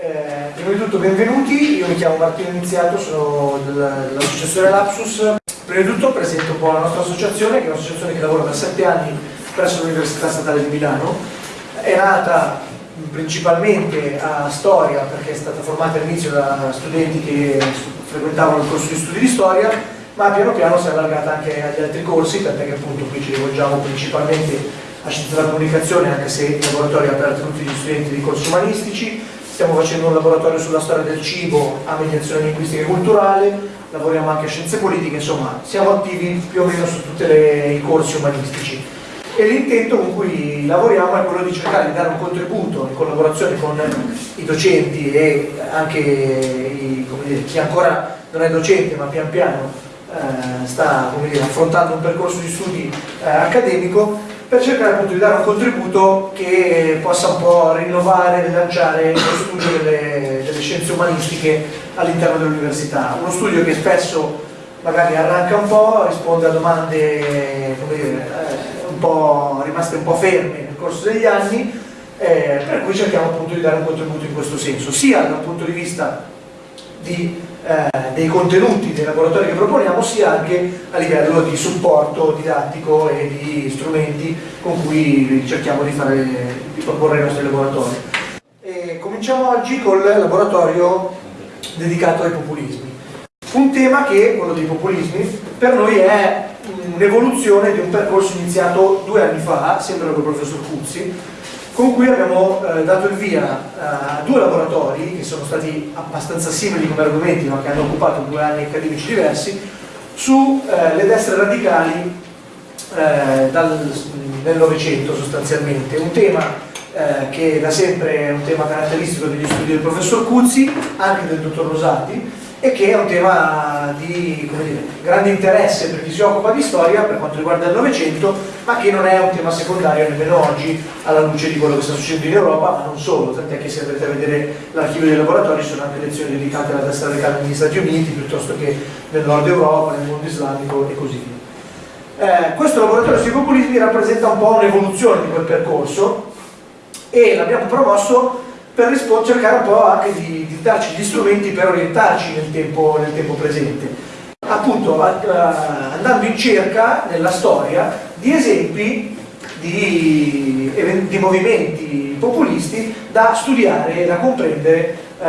Eh, prima di tutto benvenuti, io mi chiamo Martino Iniziato, sono dell'associazione Lapsus. Prima di tutto presento un po' la nostra associazione, che è un'associazione che lavora da sette anni presso l'Università Statale di Milano. È nata principalmente a storia perché è stata formata all'inizio da studenti che frequentavano il corso di studi di storia, ma piano piano si è allargata anche agli altri corsi, tant'è che appunto qui ci rivolgiamo principalmente a scienze della comunicazione, anche se il laboratorio è aperto a tutti gli studenti di corsi umanistici, stiamo facendo un laboratorio sulla storia del cibo a mediazione linguistica e culturale, lavoriamo anche a scienze politiche, insomma siamo attivi più o meno su tutti i corsi umanistici. E l'intento con cui lavoriamo è quello di cercare di dare un contributo in collaborazione con i docenti e anche i, dire, chi ancora non è docente ma pian piano eh, sta dire, affrontando un percorso di studi eh, accademico per cercare appunto di dare un contributo che possa un po' rinnovare rilanciare lo studio delle, delle scienze umanistiche all'interno dell'università. Uno studio che spesso magari arranca un po', risponde a domande dire, eh, un po', rimaste un po' ferme nel corso degli anni, eh, per cui cerchiamo appunto di dare un contributo in questo senso, sia dal punto di vista di eh, dei contenuti dei laboratori che proponiamo sia anche a livello di supporto didattico e di strumenti con cui cerchiamo di, fare, di proporre i nostri laboratori. E cominciamo oggi col laboratorio dedicato ai populismi. Un tema che, quello dei populismi, per noi è un'evoluzione di un percorso iniziato due anni fa, sempre dal professor Cuzzi, con cui abbiamo eh, dato il via eh, a due laboratori che sono stati abbastanza simili come argomenti ma che hanno occupato due anni accademici diversi sulle eh, destre radicali eh, dal, nel Novecento sostanzialmente, un tema eh, che da sempre è un tema caratteristico degli studi del professor Cuzzi, anche del dottor Rosati, e che è un tema di dire, grande interesse per chi si occupa di storia per quanto riguarda il Novecento, ma che non è un tema secondario nemmeno oggi alla luce di quello che sta succedendo in Europa, ma non solo, tant'è che se andrete a vedere l'archivio dei laboratori sono anche lezioni dedicate alla destra radicale negli Stati Uniti piuttosto che nel nord Europa, nel mondo islamico e così via. Eh, questo laboratorio sui populismi rappresenta un po' un'evoluzione di quel percorso e l'abbiamo promosso per cercare un po' anche di, di, darci gli strumenti per orientarci nel tempo, nel tempo presente. Appunto andando in cerca nella storia di esempi di, di movimenti populisti da studiare e da comprendere eh,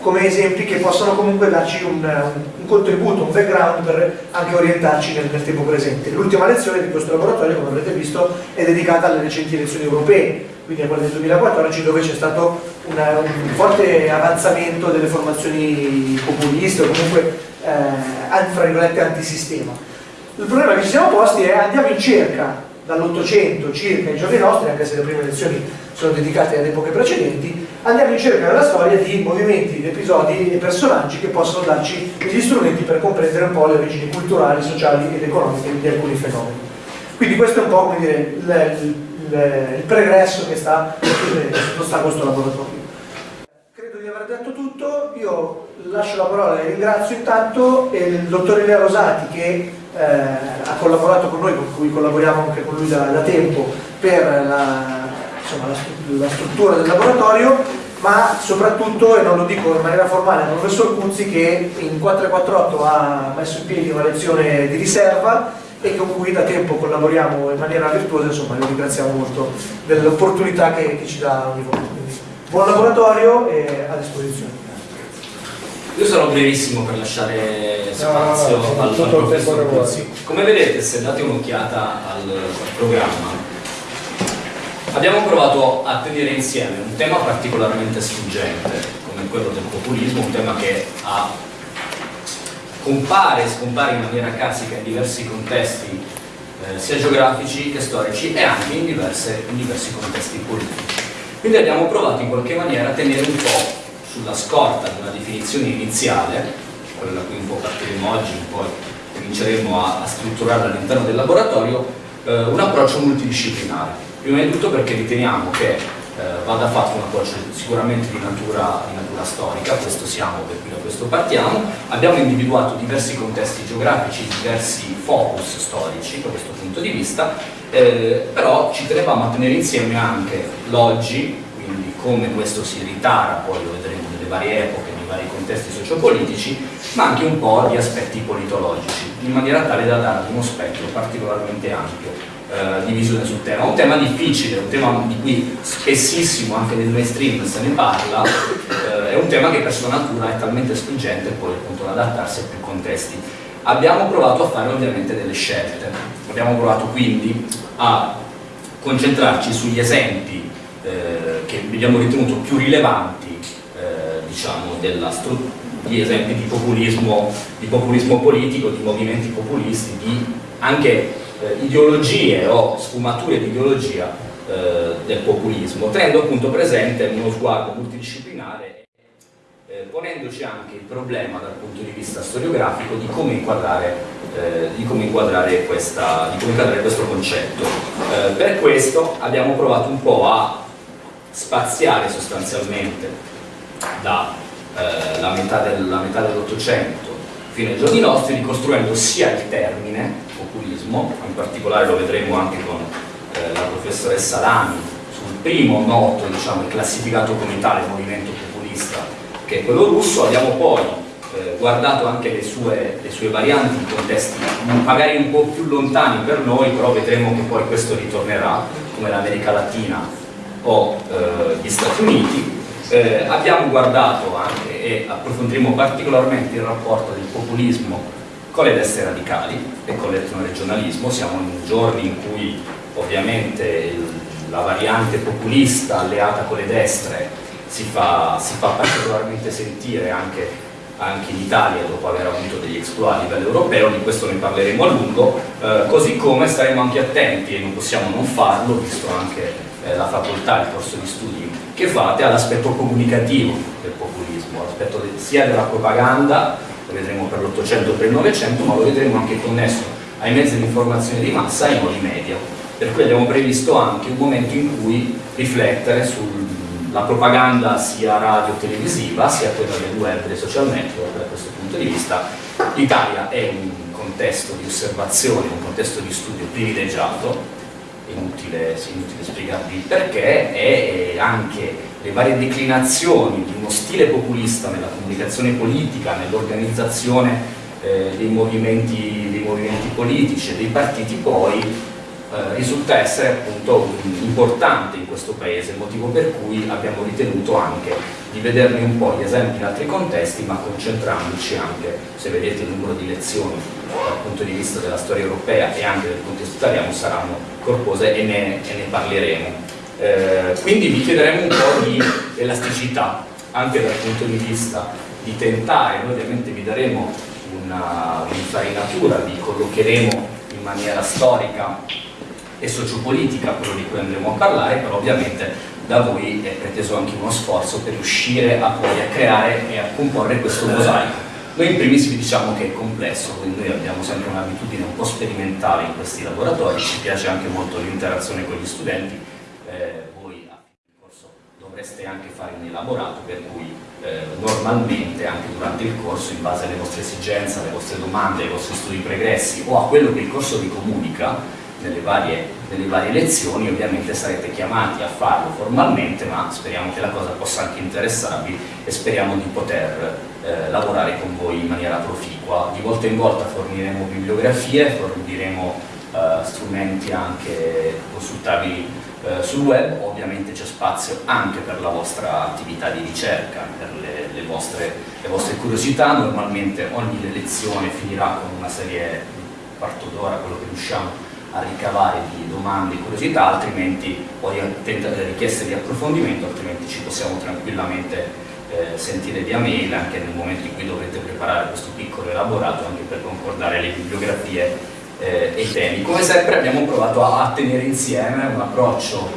come esempi che possono comunque darci un, un, contributo, un background per anche orientarci nel, nel tempo presente. L'ultima lezione di questo laboratorio, come avrete visto, è dedicata alle recenti elezioni europee quindi a quella del 2014 dove c'è stato una, un forte avanzamento delle formazioni populiste o comunque eh, fra virgolette antisistema. Il problema che ci siamo posti è andiamo in cerca dall'Ottocento circa ai giorni nostri, anche se le prime lezioni sono dedicate ad epoche precedenti, andiamo in cerca della storia di movimenti, di episodi e personaggi che possono darci gli strumenti per comprendere un po' le origini culturali, sociali ed economiche di alcuni fenomeni. Quindi questo è un po' come dire, il, il, il pregresso che sta, che sta questo laboratorio. Credo di aver detto tutto, io lascio la parola e ringrazio intanto il dottor Elia Rosati che eh, ha collaborato con noi, con cui collaboriamo anche con lui da, da tempo per la, insomma, la, la struttura del laboratorio ma soprattutto, e non lo dico in maniera formale, il professor Cuzzi che in 448 ha messo in piedi una lezione di riserva e con cui da tempo collaboriamo in maniera virtuosa, insomma lo ringraziamo molto dell'opportunità che, che, ci dà ogni volta. Quindi, buon laboratorio e a disposizione. Io sarò brevissimo per lasciare spazio no, no, al, al professor Pozzi. Come vedete, se date un'occhiata al, programma, abbiamo provato a tenere insieme un tema particolarmente struggente, come quello del populismo, un tema che ha compare e scompare in maniera classica in diversi contesti eh, sia geografici che storici e anche in, diverse, in diversi contesti politici. Quindi abbiamo provato in qualche maniera a tenere un po' sulla scorta di una definizione iniziale, quella da cui un po' partiremo oggi, poi cominceremo a, a strutturare all'interno del laboratorio, eh, un approccio multidisciplinare. Prima di tutto perché riteniamo che vada fatto un approccio sicuramente di natura, di natura, storica, questo siamo, per cui da questo partiamo. Abbiamo individuato diversi contesti geografici, diversi focus storici da questo punto di vista, eh, però ci tenevamo a tenere insieme anche l'oggi, quindi come questo si ritara, poi lo vedremo nelle varie epoche, nei vari contesti sociopolitici, ma anche un po' di aspetti politologici, in maniera tale da dargli uno specchio particolarmente ampio eh, di visione sul tema. Un tema difficile, un tema di cui spessissimo anche nel mainstream se ne parla, eh, è un tema che per sua natura è talmente spingente poi appunto da adattarsi a più contesti. Abbiamo provato a fare ovviamente delle scelte, abbiamo provato quindi a concentrarci sugli esempi eh, che abbiamo ritenuto più rilevanti eh, diciamo, di esempi di populismo, di populismo, politico, di movimenti populisti, di anche eh, ideologie o sfumature di ideologia eh, del populismo, tenendo appunto presente uno sguardo multidisciplinare eh, ponendoci anche il problema dal punto di vista storiografico di come inquadrare, eh, di come inquadrare, questa, di come inquadrare questo concetto. Eh, per questo abbiamo provato un po' a spaziare sostanzialmente dalla eh, metà, del, dell'Ottocento fino ai giorni nostri, ricostruendo sia il termine populismo, in particolare lo vedremo anche con eh, la professoressa Lani, sul primo noto, diciamo, classificato come tale movimento populista, che è quello russo, abbiamo poi eh, guardato anche le sue, le sue, varianti in contesti magari un po' più lontani per noi, però vedremo che poi questo ritornerà, come l'America Latina o eh, gli Stati Uniti. Eh, abbiamo guardato anche e approfondiremo particolarmente il rapporto del populismo con le destre radicali e con l'etnoregionalismo, siamo in giorni in cui ovviamente la variante populista alleata con le destre si fa, si fa particolarmente sentire anche, anche, in Italia dopo aver avuto degli exploit a livello europeo, di questo ne parleremo a lungo, eh, così come staremo anche attenti, e non possiamo non farlo, visto anche eh, la facoltà, il corso di studi che fate, all'aspetto comunicativo del populismo, l'aspetto sia della propaganda, lo vedremo per l'Ottocento e per il Novecento, ma lo vedremo anche connesso ai mezzi di informazione di massa e ai nuovi media. Per cui abbiamo previsto anche un momento in cui riflettere sulla propaganda sia radio-televisiva sia quella del web e dei social network da questo punto di vista. l'Italia è un contesto di osservazione, un contesto di studio privilegiato inutile, inutile spiegarvi perché e anche le varie declinazioni di uno stile populista nella comunicazione politica, nell'organizzazione eh, dei, movimenti, dei movimenti politici e dei partiti poi eh, risulta essere appunto importante in questo paese, motivo per cui abbiamo ritenuto anche di vederne un po' gli esempi in altri contesti, ma concentrandoci anche, se vedete il numero di lezioni dal punto di vista della storia europea e anche del contesto italiano saranno corpose e ne, e ne parleremo. Eh, quindi vi chiederemo un po' di elasticità, anche dal punto di vista di tentare, noi ovviamente vi daremo un'infarinatura, vi collocheremo in maniera storica e sociopolitica, quello di cui andremo a parlare, però ovviamente da voi è preteso anche uno sforzo per riuscire a poi a creare e a comporre questo mosaico. Noi in primis vi diciamo che è complesso, quindi noi abbiamo sempre un'abitudine un po' sperimentale in questi laboratori, ci piace anche molto l'interazione con gli studenti, eh, voi a fine corso dovreste anche fare un elaborato per cui eh, normalmente anche durante il corso in base alle vostre esigenze, alle vostre domande, ai vostri studi pregressi o a quello che il corso vi comunica nelle varie, nelle varie lezioni, ovviamente sarete chiamati a farlo formalmente, ma speriamo che la cosa possa anche interessarvi e speriamo di poter eh, lavorare con voi in maniera proficua. Di volta in volta forniremo bibliografie, forniremo eh, strumenti anche consultabili eh, sul web, ovviamente c'è spazio anche per la vostra attività di ricerca, per le, le, vostre, le vostre curiosità, normalmente ogni lezione finirà con una serie, un quarto d'ora, quello che riusciamo a ricavare di domande e curiosità, altrimenti poi richieste di approfondimento, altrimenti ci possiamo tranquillamente eh, sentire via mail anche nel momento in cui dovrete preparare questo piccolo elaborato anche per concordare le bibliografie eh, e temi. Come sempre abbiamo provato a, tenere insieme un approccio,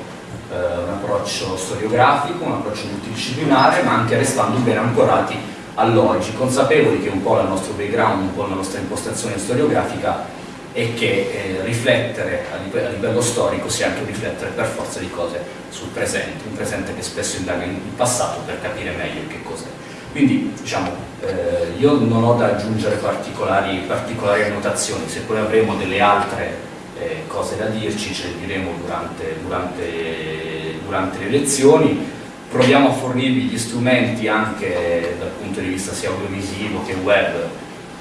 eh, un approccio storiografico, un approccio multidisciplinare, ma anche restando ben ancorati all'oggi, consapevoli che un po' il nostro background, un po' la nostra impostazione storiografica e che eh, riflettere a livello, a livello, storico sia anche riflettere per forza di cose sul presente, un presente che spesso indaga in passato per capire meglio che cos'è. Quindi diciamo, eh, io non ho da aggiungere particolari, particolari annotazioni, se poi avremo delle altre eh, cose da dirci ce le diremo durante, durante, durante le lezioni. proviamo a fornirvi gli strumenti anche dal punto di vista sia audiovisivo che web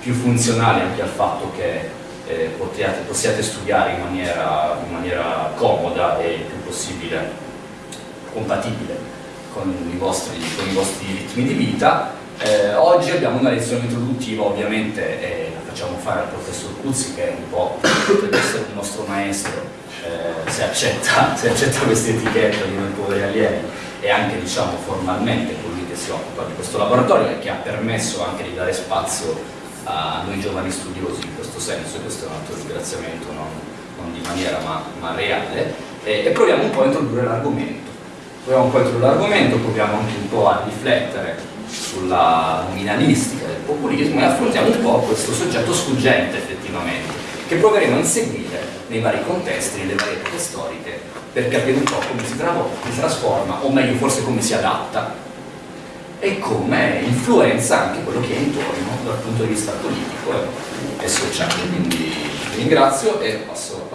più funzionali anche al fatto che eh, possiate, possiate, studiare in maniera, in maniera comoda e il più possibile compatibile con i vostri, con i vostri ritmi di vita. Eh, oggi abbiamo una lezione introduttiva, ovviamente eh, la facciamo fare al professor Cuzzi che è un po' potrebbe essere un nostro maestro eh, se accetta, accetta questa etichetta di noi poveri alieni e anche diciamo formalmente colui che si occupa di questo laboratorio e che ha permesso anche di dare spazio a noi giovani studiosi in questo senso e questo è un altro ringraziamento non, non di maniera ma, ma reale e, e proviamo un po' a introdurre l'argomento proviamo un po' a introdurre l'argomento, proviamo anche un po' a riflettere sulla nominalistica del populismo e affrontiamo un po' questo soggetto sfuggente effettivamente, che proveremo a inseguire nei vari contesti, nelle varie epoche storiche, per capire un po' come si, si trasforma, o meglio forse come si adatta, e come influenza anche quello che è intorno dal punto di vista politico e sociale. Quindi vi ringrazio e passo